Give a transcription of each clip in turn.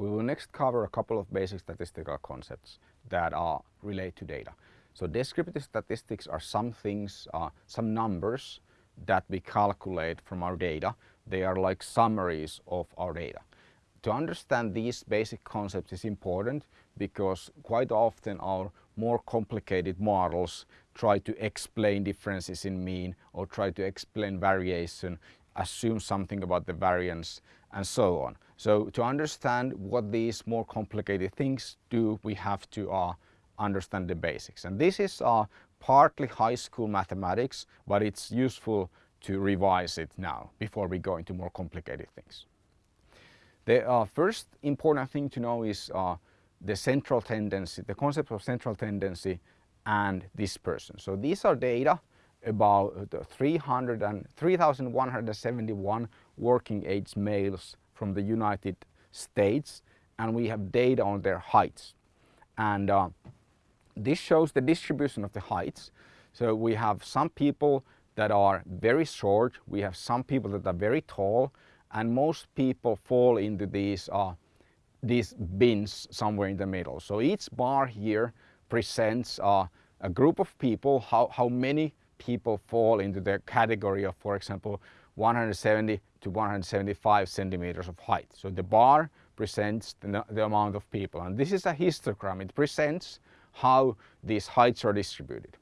We will next cover a couple of basic statistical concepts that are relate to data. So descriptive statistics are some things, uh, some numbers that we calculate from our data. They are like summaries of our data. To understand these basic concepts is important because quite often our more complicated models try to explain differences in mean or try to explain variation, assume something about the variance and so on. So to understand what these more complicated things do, we have to uh, understand the basics. And this is uh, partly high school mathematics, but it's useful to revise it now before we go into more complicated things. The uh, first important thing to know is uh, the central tendency, the concept of central tendency and dispersion. So these are data about 300 and 3,171 working age males from the United States and we have data on their heights. And uh, this shows the distribution of the heights. So we have some people that are very short, we have some people that are very tall, and most people fall into these, uh, these bins somewhere in the middle. So each bar here presents uh, a group of people, how, how many people fall into the category of, for example, 170 to 175 centimeters of height. So the bar presents the, the amount of people. And this is a histogram. It presents how these heights are distributed.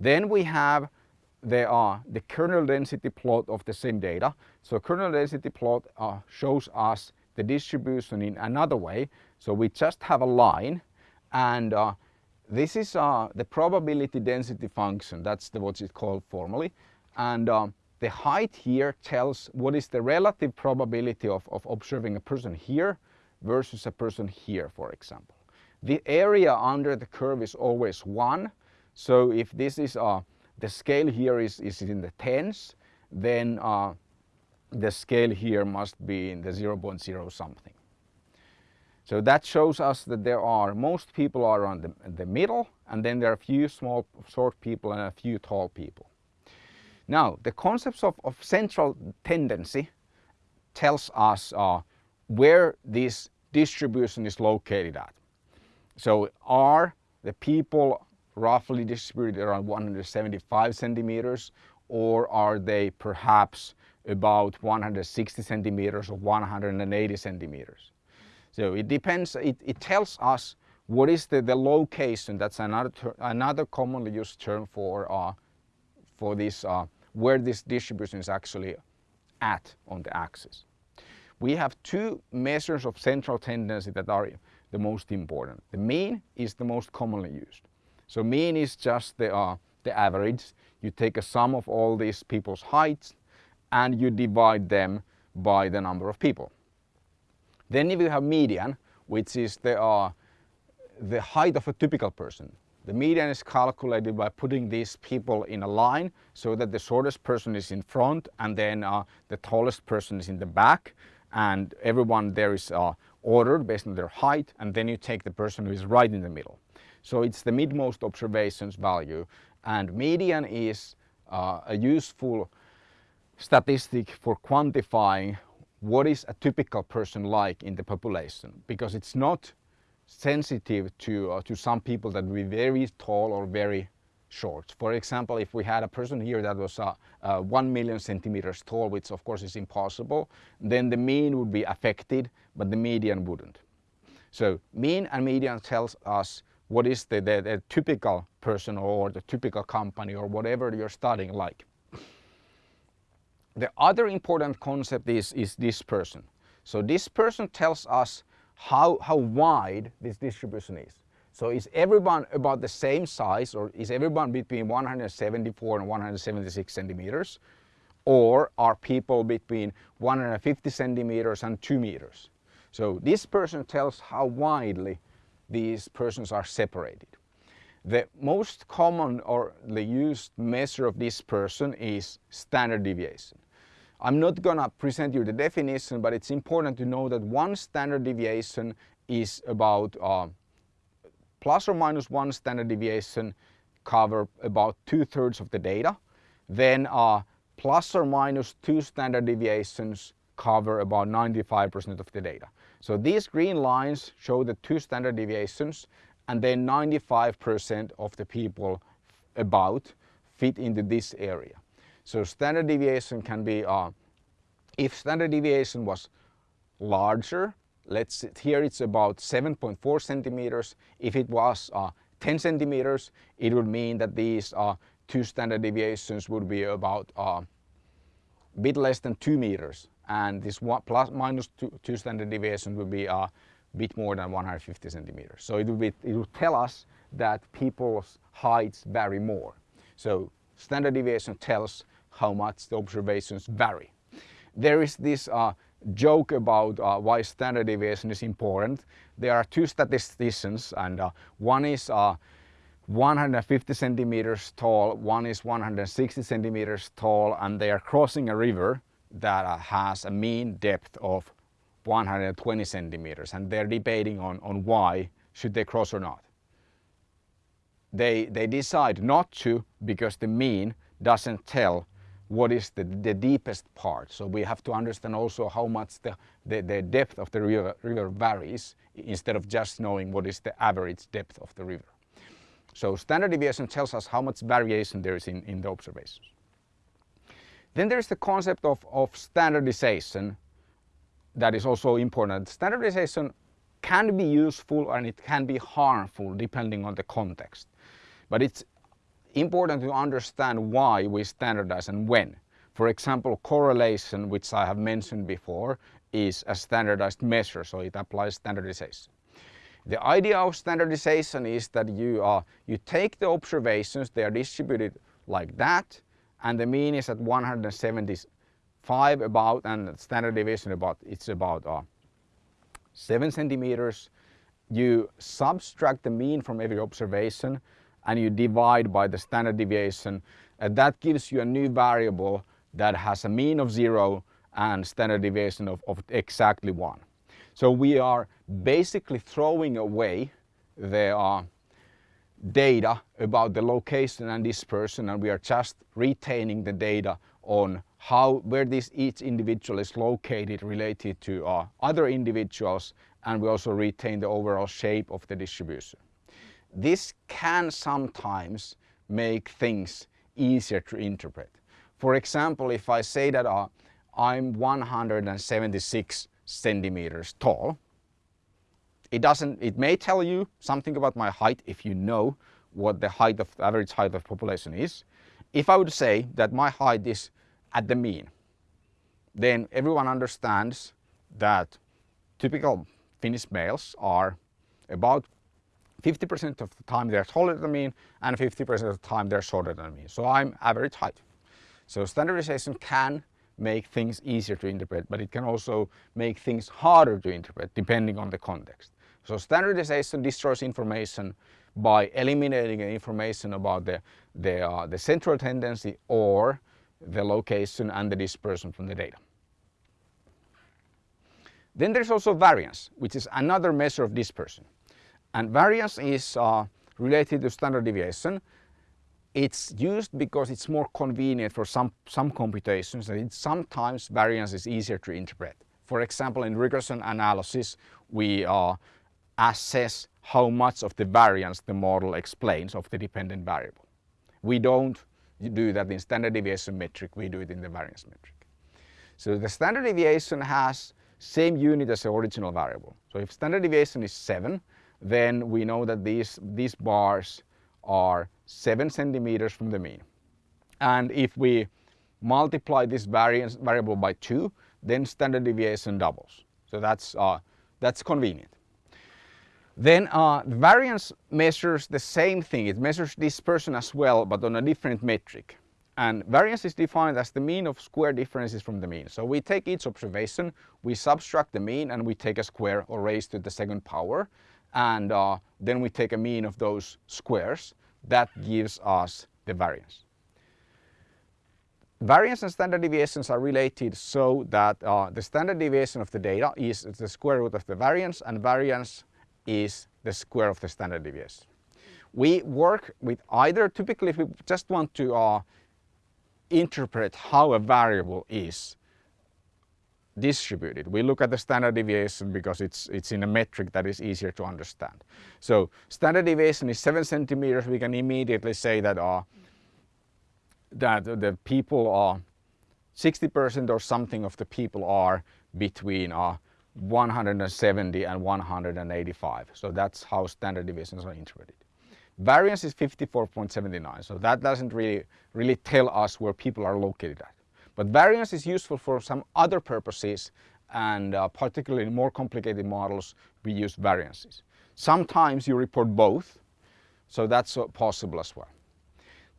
Then we have there are the kernel density plot of the same data. So kernel density plot uh, shows us the distribution in another way. So we just have a line and uh, this is uh, the probability density function. That's the, what it's called formally. And uh, the height here tells what is the relative probability of, of observing a person here versus a person here, for example. The area under the curve is always 1. So if this is uh, the scale here is, is in the tens, then uh, the scale here must be in the 0 0.0 something. So that shows us that there are, most people are on the, the middle and then there are a few small, short people and a few tall people. Now, the concepts of, of central tendency tells us uh, where this distribution is located at. So are the people roughly distributed around 175 centimeters or are they perhaps about 160 centimeters or 180 centimeters? So it depends, it, it tells us what is the, the location, that's another, another commonly used term for, uh, for this, uh, where this distribution is actually at on the axis. We have two measures of central tendency that are the most important. The mean is the most commonly used. So mean is just the, uh, the average. You take a sum of all these people's heights and you divide them by the number of people. Then if you have median, which is the, uh, the height of a typical person. The median is calculated by putting these people in a line so that the shortest person is in front and then uh, the tallest person is in the back and everyone there is uh, ordered based on their height and then you take the person who is right in the middle. So it's the midmost observations value and median is uh, a useful statistic for quantifying what is a typical person like in the population because it's not sensitive to, uh, to some people that be very tall or very short. For example, if we had a person here that was uh, uh, 1 million centimeters tall, which of course is impossible, then the mean would be affected, but the median wouldn't. So mean and median tells us what is the, the, the typical person or the typical company or whatever you're studying like. The other important concept is, is dispersion. So dispersion tells us how, how wide this distribution is. So is everyone about the same size or is everyone between 174 and 176 centimeters? Or are people between 150 centimeters and 2 meters? So dispersion tells how widely these persons are separated. The most common or the used measure of dispersion is standard deviation. I'm not gonna present you the definition, but it's important to know that one standard deviation is about uh, plus or minus one standard deviation cover about two-thirds of the data. Then uh, plus or minus two standard deviations cover about 95% of the data. So these green lines show the two standard deviations and then 95% of the people about fit into this area. So standard deviation can be, uh, if standard deviation was larger, let's here it's about 7.4 centimeters. If it was uh, 10 centimeters, it would mean that these uh, two standard deviations would be about a uh, bit less than 2 meters and this one plus minus two, two standard deviations would be a bit more than 150 centimeters. So it would, be, it would tell us that people's heights vary more. So standard deviation tells how much the observations vary. There is this uh, joke about uh, why standard deviation is important. There are two statisticians and uh, one is uh, 150 centimeters tall, one is 160 centimeters tall and they are crossing a river that uh, has a mean depth of 120 centimeters and they're debating on, on why should they cross or not. They, they decide not to because the mean doesn't tell what is the, the deepest part. So we have to understand also how much the, the, the depth of the river, river varies instead of just knowing what is the average depth of the river. So standard deviation tells us how much variation there is in, in the observations. Then there's the concept of, of standardization that is also important. Standardization can be useful and it can be harmful depending on the context. But it's important to understand why we standardize and when. For example, correlation, which I have mentioned before, is a standardized measure, so it applies standardization. The idea of standardization is that you, you take the observations, they are distributed like that, and the mean is at 175 about and standard deviation about it's about uh, 7 centimeters. You subtract the mean from every observation and you divide by the standard deviation and that gives you a new variable that has a mean of 0 and standard deviation of, of exactly 1. So we are basically throwing away the uh, data about the location and dispersion and we are just retaining the data on how where this each individual is located related to uh, other individuals and we also retain the overall shape of the distribution. This can sometimes make things easier to interpret. For example, if I say that uh, I'm 176 centimeters tall, it doesn't, it may tell you something about my height if you know what the height of the average height of population is. If I would say that my height is at the mean, then everyone understands that typical Finnish males are about 50% of the time they're taller than mean and 50% of the time they're shorter than me. So I'm average height. So standardization can make things easier to interpret, but it can also make things harder to interpret depending on the context. So standardization destroys information by eliminating information about the, the, uh, the central tendency or the location and the dispersion from the data. Then there's also variance, which is another measure of dispersion. And variance is uh, related to standard deviation. It's used because it's more convenient for some, some computations and sometimes variance is easier to interpret. For example, in regression analysis, we uh, assess how much of the variance the model explains of the dependent variable. We don't do that in standard deviation metric, we do it in the variance metric. So the standard deviation has same unit as the original variable. So if standard deviation is 7, then we know that these, these bars are 7 centimeters from the mean. And if we multiply this variance variable by 2, then standard deviation doubles. So that's, uh, that's convenient. Then uh, variance measures the same thing. It measures dispersion as well, but on a different metric. And variance is defined as the mean of square differences from the mean. So we take each observation, we subtract the mean and we take a square or raise to the second power. And uh, then we take a mean of those squares. That gives us the variance. Variance and standard deviations are related so that uh, the standard deviation of the data is the square root of the variance and variance is the square of the standard deviation. We work with either, typically if we just want to uh, interpret how a variable is distributed. We look at the standard deviation because it's, it's in a metric that is easier to understand. So standard deviation is seven centimeters. We can immediately say that, uh, that the people are 60% or something of the people are between uh, 170 and 185. So that's how standard deviations are interpreted. Variance is 54.79, so that doesn't really, really tell us where people are located at. But variance is useful for some other purposes and uh, particularly in more complicated models we use variances. Sometimes you report both, so that's uh, possible as well.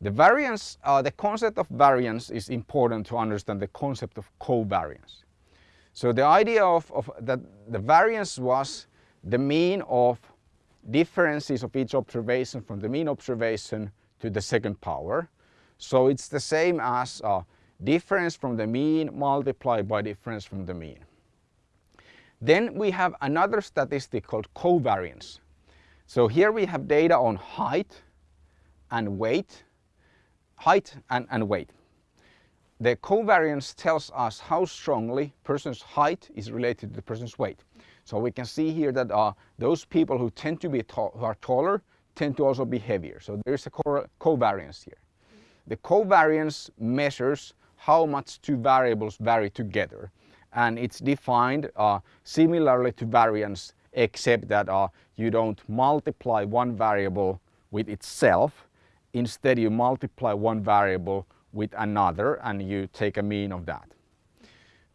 The variance, uh, the concept of variance is important to understand the concept of covariance. So the idea of, of that the variance was the mean of differences of each observation from the mean observation to the second power. So it's the same as uh, difference from the mean multiplied by difference from the mean. Then we have another statistic called covariance. So here we have data on height and weight, height and, and weight. The covariance tells us how strongly person's height is related to the person's weight. So we can see here that uh, those people who tend to be who are taller tend to also be heavier. So there's a co covariance here. The covariance measures how much two variables vary together. And it's defined uh, similarly to variance except that uh, you don't multiply one variable with itself. Instead you multiply one variable with another and you take a mean of that.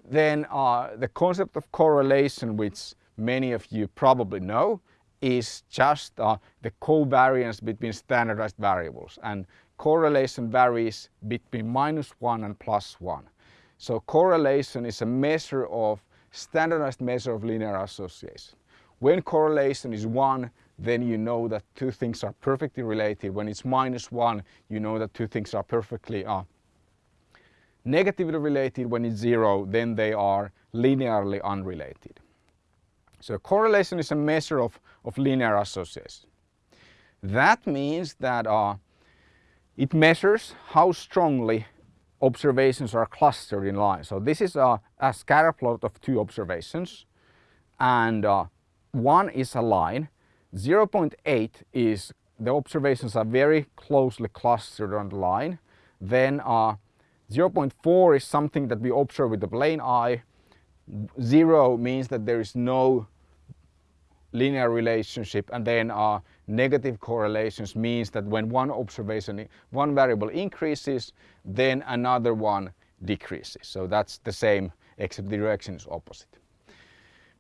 Then uh, the concept of correlation which many of you probably know is just uh, the covariance between standardized variables and correlation varies between minus 1 and plus 1. So correlation is a measure of standardized measure of linear association. When correlation is 1 then you know that two things are perfectly related. When it's minus 1 you know that two things are perfectly uh, negatively related. When it's 0 then they are linearly unrelated. So correlation is a measure of, of linear association. That means that uh, it measures how strongly observations are clustered in line. So this is a, a scatter plot of two observations and uh, one is a line. 0.8 is the observations are very closely clustered on the line. Then uh, 0.4 is something that we observe with the plain eye. Zero means that there is no linear relationship and then uh, negative correlations means that when one observation, one variable increases, then another one decreases. So that's the same except the direction is opposite.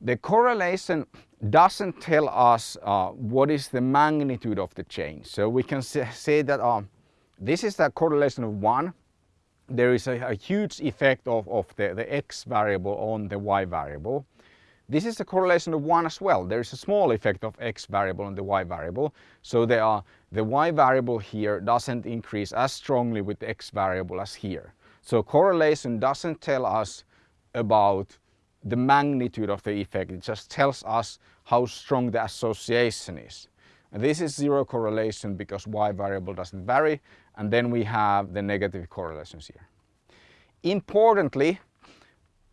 The correlation doesn't tell us uh, what is the magnitude of the change. So we can say that uh, this is a correlation of 1. There is a, a huge effect of, of the, the x variable on the y variable. This is a correlation of 1 as well. There is a small effect of x variable on the y variable. So there are, the y variable here doesn't increase as strongly with the x variable as here. So correlation doesn't tell us about the magnitude of the effect. It just tells us how strong the association is. And this is zero correlation because y variable doesn't vary. And then we have the negative correlations here. Importantly,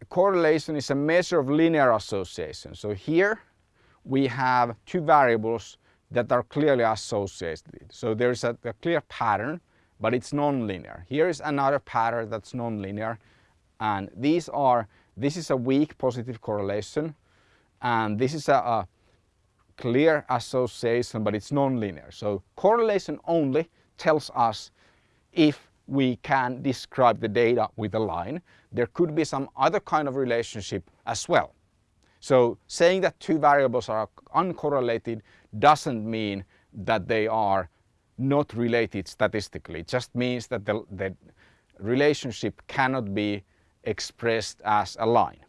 correlation is a measure of linear association. So here we have two variables that are clearly associated. So there's a, a clear pattern, but it's nonlinear. Here is another pattern that's nonlinear. And these are, this is a weak positive correlation. And this is a, a clear association, but it's nonlinear. So correlation only tells us if we can describe the data with a line. There could be some other kind of relationship as well. So saying that two variables are uncorrelated doesn't mean that they are not related statistically. It just means that the, the relationship cannot be expressed as a line.